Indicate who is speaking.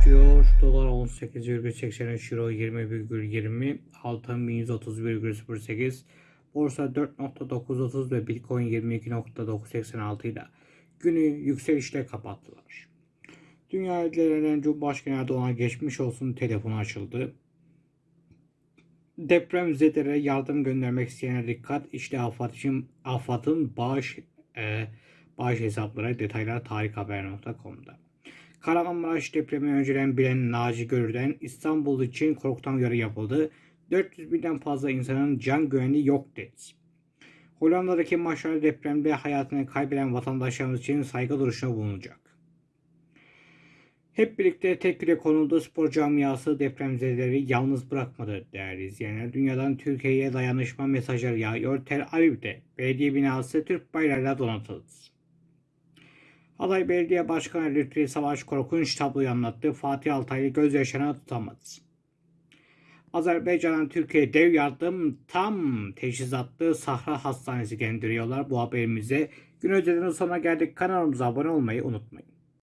Speaker 1: başlıyor. Dolar 18,83 euro 20,20 altın 1130,08 borsa 4.930 ve bitcoin 22.986 ile günü yükselişle kapattılar. Dünya ülkelerinden Cumhurbaşkanı Erdoğan'a geçmiş olsun telefonu açıldı. Deprem zedelere yardım göndermek isteyenlere dikkat. İşte AFAD AFAD'ın bağış e, bağış hesapları detaylar tarikhaber.com'da. Kahramanmaraş depremi önceden bilen Naci Görür'den İstanbul için korkutan uyarı yapıldı. 400 binden fazla insanın can güvenliği yok dedi. Hollanda'daki maçlarda depremde hayatını kaybeden vatandaşlarımız için saygı duruşuna bulunacak. Hep birlikte tek yürek konuldu spor camiası depremzedeleri yalnız bırakmadı değerli izleyenler. Dünyadan Türkiye'ye dayanışma mesajları yağıyor. Tel Aviv'de belediye binası Türk bayrağıyla donatıldı. Aday Belediye Başkanı Lütfi Savaş korkunç tabloyu anlattı. Fatih Altaylı gözyaşlarına tutamadı. Azerbaycan'dan Türkiye dev yardım tam teçhizatlı Sahra Hastanesi gönderiyorlar. Bu haberimize gün önceden sonuna geldik. Kanalımıza abone olmayı unutmayın.